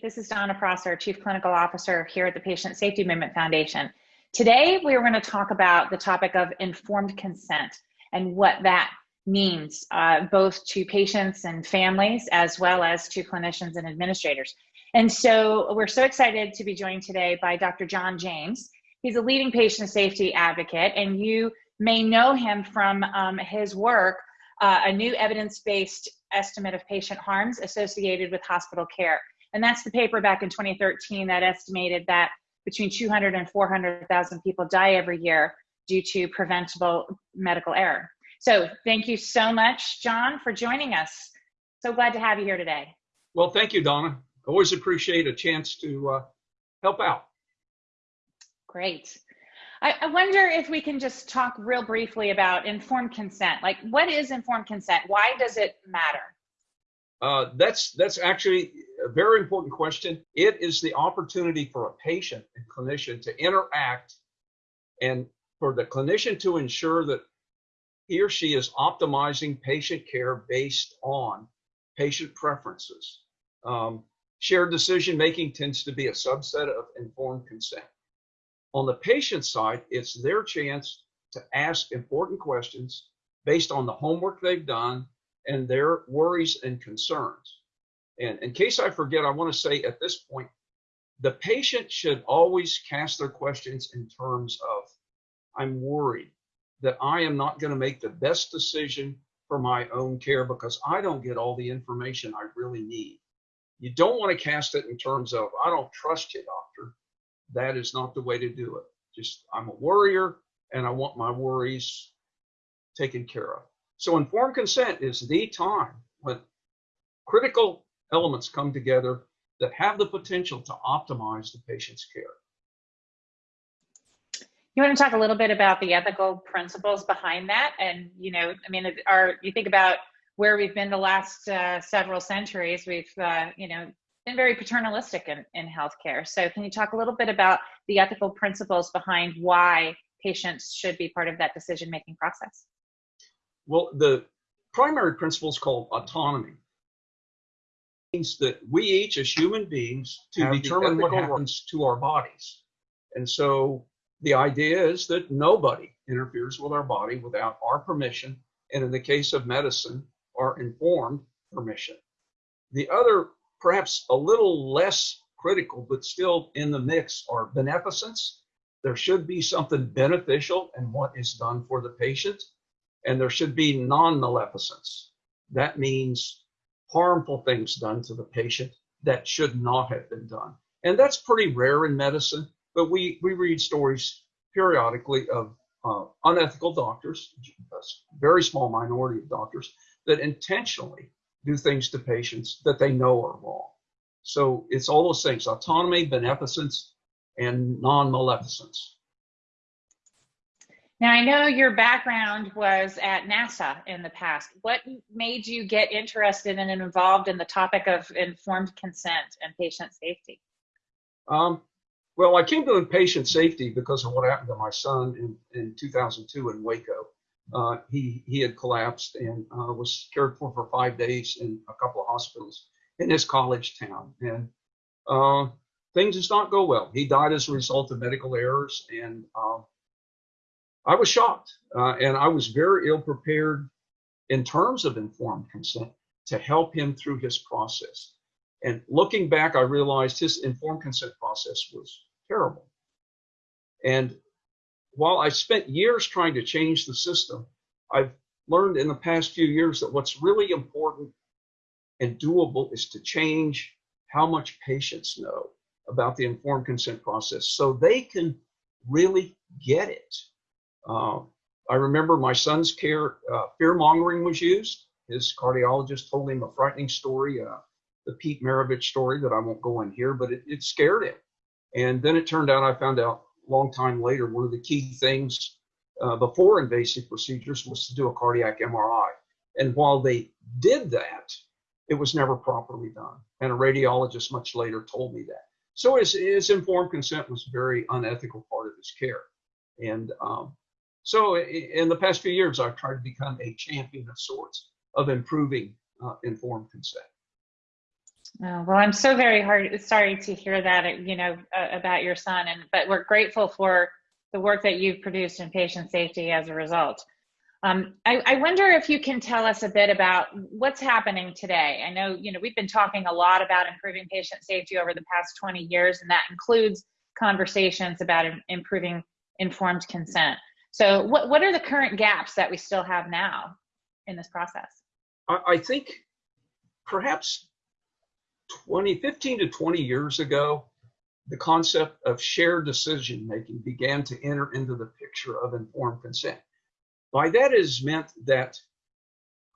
This is Donna Prosser, Chief Clinical Officer here at the Patient Safety Movement Foundation. Today, we are going to talk about the topic of informed consent and what that means, uh, both to patients and families, as well as to clinicians and administrators. And so we're so excited to be joined today by Dr. John James. He's a leading patient safety advocate, and you may know him from um, his work, uh, a new evidence-based estimate of patient harms associated with hospital care. And that's the paper back in 2013 that estimated that between 200 and 400,000 people die every year due to preventable medical error. So thank you so much, John, for joining us. So glad to have you here today. Well, thank you, Donna. Always appreciate a chance to uh, help out. Great. I, I, wonder if we can just talk real briefly about informed consent. Like, what is informed consent? Why does it matter? Uh, that's that's actually a very important question. It is the opportunity for a patient and clinician to interact and for the clinician to ensure that he or she is optimizing patient care based on patient preferences. Um, shared decision making tends to be a subset of informed consent. On the patient side, it's their chance to ask important questions based on the homework they've done and their worries and concerns. And in case I forget, I want to say at this point, the patient should always cast their questions in terms of, I'm worried that I am not going to make the best decision for my own care because I don't get all the information I really need. You don't want to cast it in terms of, I don't trust you, doctor. That is not the way to do it. Just, I'm a worrier and I want my worries taken care of. So informed consent is the time when critical elements come together that have the potential to optimize the patient's care. You want to talk a little bit about the ethical principles behind that? And, you know, I mean, are you think about where we've been the last uh, several centuries, we've, uh, you know, been very paternalistic in, in healthcare. So can you talk a little bit about the ethical principles behind why patients should be part of that decision-making process? Well, the primary principle is called autonomy. Means that we each, as human beings, to determine what happens to our bodies. And so the idea is that nobody interferes with our body without our permission, and in the case of medicine, our informed permission. The other, perhaps a little less critical, but still in the mix, are beneficence. There should be something beneficial in what is done for the patient and there should be non-maleficence. That means harmful things done to the patient that should not have been done. And that's pretty rare in medicine, but we, we read stories periodically of uh, unethical doctors, a very small minority of doctors, that intentionally do things to patients that they know are wrong. So it's all those things, autonomy, beneficence, and non-maleficence. Now, I know your background was at NASA in the past. What made you get interested and involved in the topic of informed consent and patient safety? Um, well, I came to patient safety because of what happened to my son in, in 2002 in Waco. Uh, he, he had collapsed and uh, was cared for for five days in a couple of hospitals in his college town. And uh, things did not go well. He died as a result of medical errors and uh, I was shocked, uh, and I was very ill prepared in terms of informed consent to help him through his process. And looking back, I realized his informed consent process was terrible. And while I spent years trying to change the system, I've learned in the past few years that what's really important and doable is to change how much patients know about the informed consent process so they can really get it. Uh, I remember my son's care, uh, fear mongering was used. His cardiologist told him a frightening story, uh, the Pete Maravich story that I won't go in here, but it, it scared him. And then it turned out, I found out a long time later, one of the key things uh, before invasive procedures was to do a cardiac MRI. And while they did that, it was never properly done. And a radiologist much later told me that. So his, his informed consent was a very unethical part of his care. And um, so in the past few years, I've tried to become a champion of sorts of improving uh, informed consent. Oh, well, I'm so very hard, sorry to hear that, you know, uh, about your son, and but we're grateful for the work that you've produced in patient safety as a result. Um, I, I, wonder if you can tell us a bit about what's happening today. I know, you know, we've been talking a lot about improving patient safety over the past 20 years, and that includes conversations about improving informed consent. So what, what are the current gaps that we still have now in this process? I, think perhaps 20, 15 to 20 years ago, the concept of shared decision making began to enter into the picture of informed consent. By that is meant that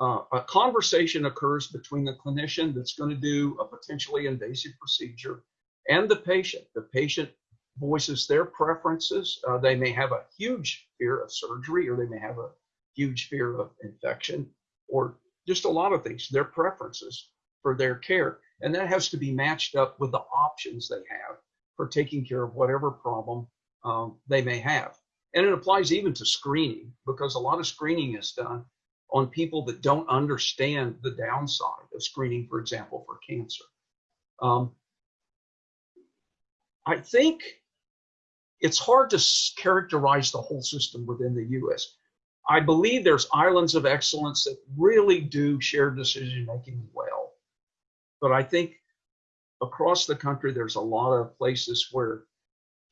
uh, a conversation occurs between the clinician that's going to do a potentially invasive procedure and the patient. The patient voices their preferences. Uh, they may have a huge fear of surgery, or they may have a huge fear of infection, or just a lot of things, their preferences for their care. And that has to be matched up with the options they have for taking care of whatever problem um, they may have. And it applies even to screening because a lot of screening is done on people that don't understand the downside of screening, for example, for cancer. Um, I think it's hard to characterize the whole system within the US. I believe there's islands of excellence that really do share decision making well. But I think across the country, there's a lot of places where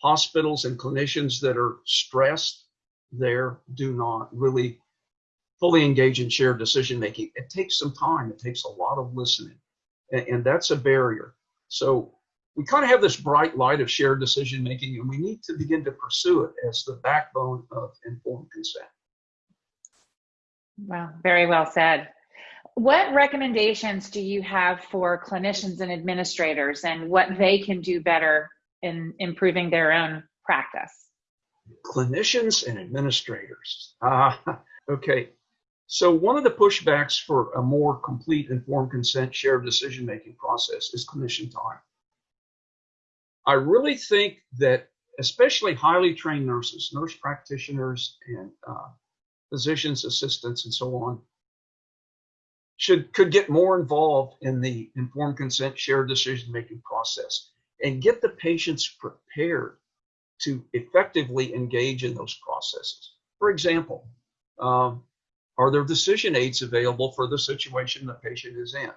hospitals and clinicians that are stressed there do not really fully engage in shared decision making. It takes some time, it takes a lot of listening, and, and that's a barrier. So we kind of have this bright light of shared decision making, and we need to begin to pursue it as the backbone of informed consent. Wow, very well said. What recommendations do you have for clinicians and administrators and what they can do better in improving their own practice? Clinicians and administrators. Uh, okay. So one of the pushbacks for a more complete informed consent shared decision making process is clinician time. I really think that especially highly trained nurses, nurse practitioners, and uh, physicians assistants, and so on, should could get more involved in the informed consent shared decision making process and get the patients prepared to effectively engage in those processes. For example, um, are there decision aids available for the situation the patient is in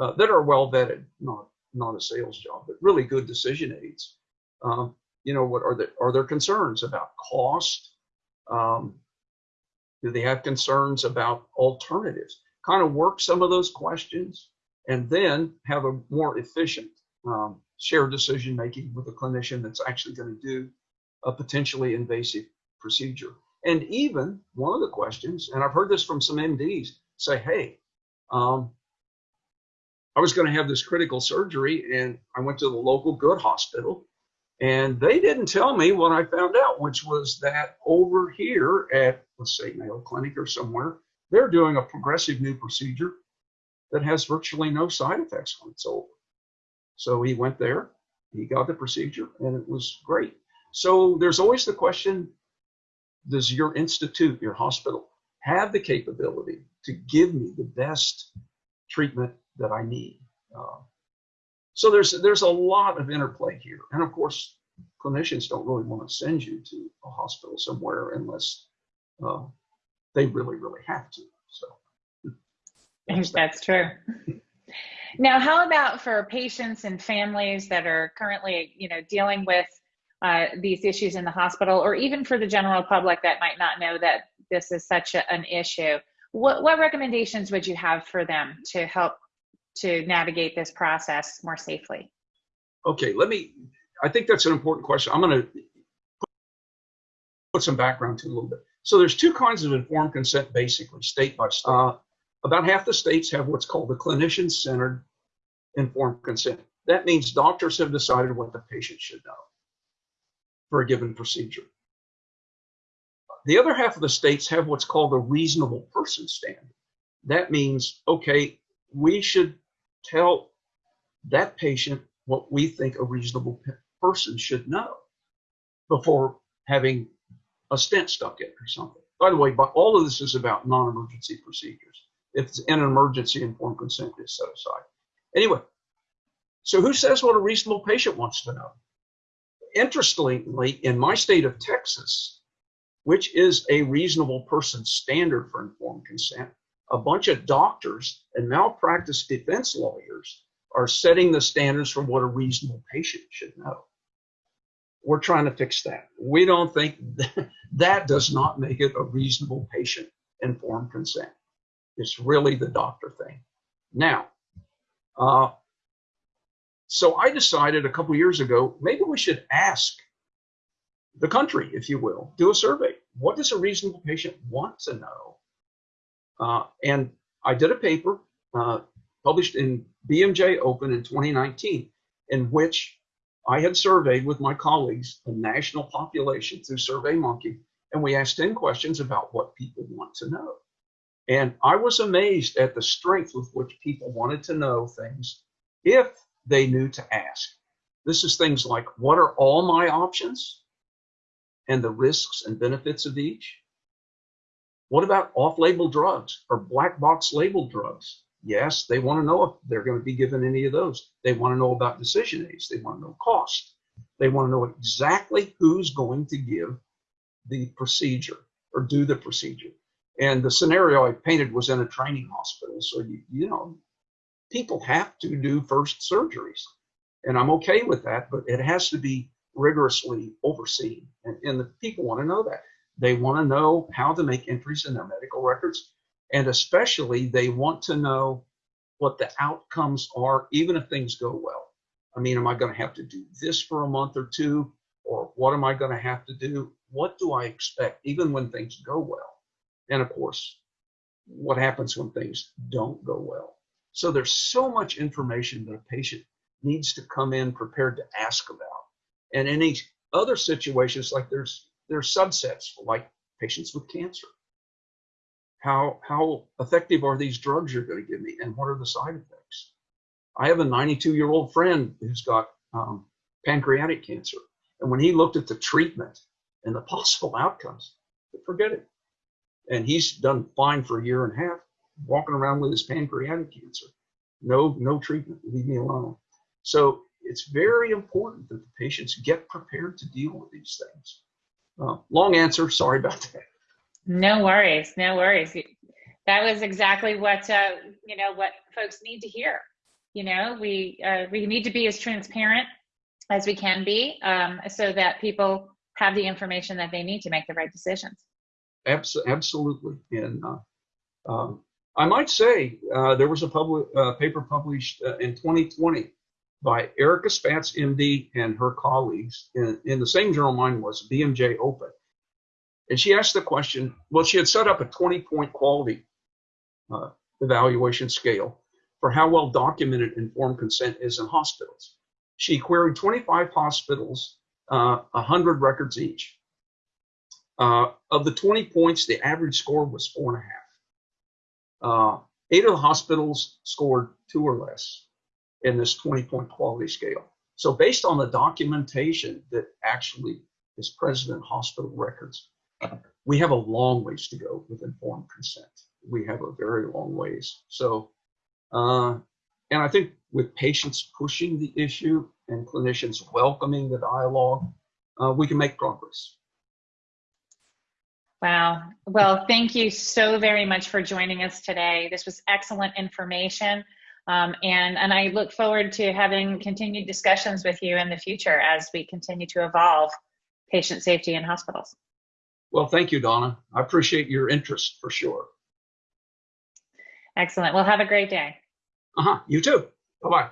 uh, that are well vetted, not not a sales job, but really good decision aids? Um, you know, what are there are there concerns about cost? Um, do they have concerns about alternatives? Kind of work some of those questions and then have a more efficient um, shared decision making with a clinician that's actually going to do a potentially invasive procedure. And even one of the questions, and I've heard this from some MDs, say, hey, um, I was going to have this critical surgery and I went to the local good hospital and they didn't tell me what I found out, which was that over here at, let's say, Mayo Clinic or somewhere, they're doing a progressive new procedure that has virtually no side effects when it's over. So he went there, he got the procedure, and it was great. So there's always the question does your institute, your hospital, have the capability to give me the best treatment that I need? Uh, so there's there's a lot of interplay here, and of course, clinicians don't really want to send you to a hospital somewhere unless uh, they really really have to. So that's, that's true. Now, how about for patients and families that are currently, you know, dealing with uh, these issues in the hospital, or even for the general public that might not know that this is such a, an issue? What, what recommendations would you have for them to help to navigate this process more safely? Okay, let me. I think that's an important question. I'm going to put some background to it a little bit. So there's two kinds of informed consent, basically, state by state. Uh, about half the states have what's called the clinician-centered informed consent. That means doctors have decided what the patient should know for a given procedure. The other half of the states have what's called a reasonable person standard. That means, okay, we should tell that patient what we think a reasonable person should know before having a stent stuck in or something. By the way, but all of this is about non-emergency procedures if it's an emergency informed consent is set aside. Anyway, So who says what a reasonable patient wants to know? Interestingly, in my state of Texas, which is a reasonable person standard for informed consent, a bunch of doctors and malpractice defense lawyers are setting the standards for what a reasonable patient should know. We're trying to fix that. We don't think that, that does not make it a reasonable patient informed consent. It's really the doctor thing. Now, uh, so I decided a couple years ago, maybe we should ask the country, if you will, do a survey. What does a reasonable patient want to know? Uh, and I did a paper uh, published in BMJ Open in 2019, in which I had surveyed with my colleagues a national population through SurveyMonkey, and we asked 10 questions about what people want to know. And I was amazed at the strength with which people wanted to know things if they knew to ask. This is things like, what are all my options? And the risks and benefits of each? What about off-label drugs or black box labeled drugs? Yes, they want to know if they're going to be given any of those. They want to know about decision aids. They want to know cost. They want to know exactly who's going to give the procedure or do the procedure. And the scenario I painted was in a training hospital. So, you, you know, people have to do first surgeries. And I'm okay with that, but it has to be rigorously overseen. And, and the people want to know that. They want to know how to make entries in their medical records. And especially, they want to know what the outcomes are, even if things go well. I mean, am I going to have to do this for a month or two? Or what am I going to have to do? What do I expect, even when things go well? And of course, what happens when things don't go well? So there's so much information that a patient needs to come in prepared to ask about. And any other situations, like there's there's subsets like patients with cancer. How how effective are these drugs you're going to give me, and what are the side effects? I have a 92 year old friend who's got um, pancreatic cancer, and when he looked at the treatment and the possible outcomes, forget it. And he's done fine for a year and a half, walking around with his pancreatic cancer. No, no treatment. Leave me alone. So it's very important that the patients get prepared to deal with these things. Uh, long answer. Sorry about that. No worries. No worries. That was exactly what uh, you know what folks need to hear. You know, we uh, we need to be as transparent as we can be, um, so that people have the information that they need to make the right decisions. Abs- absolutely. And uh, um, I might say uh, there was a public uh, paper published uh, in 2020 by Erica Spatz, MD, and her colleagues in, in the same journal mine was, BMJ Open. And she asked the question, well, she had set up a 20 point quality uh, evaluation scale for how well documented informed consent is in hospitals. She queried 25 hospitals, uh, 100 records each. Uh, of the 20 points, the average score was four and a half. Uh, eight of the hospitals scored two or less in this 20 point quality scale. So based on the documentation that actually is present in hospital records, we have a long ways to go with informed consent. We have a very long ways. So, uh, and I think with patients pushing the issue and clinicians welcoming the dialogue, uh, we can make progress. Wow. Well, thank you so very much for joining us today. This was excellent information. Um, and, and I look forward to having continued discussions with you in the future as we continue to evolve patient safety in hospitals. Well, thank you, Donna. I appreciate your interest for sure. Excellent. Well, have a great day. Uh huh. You too. Bye bye.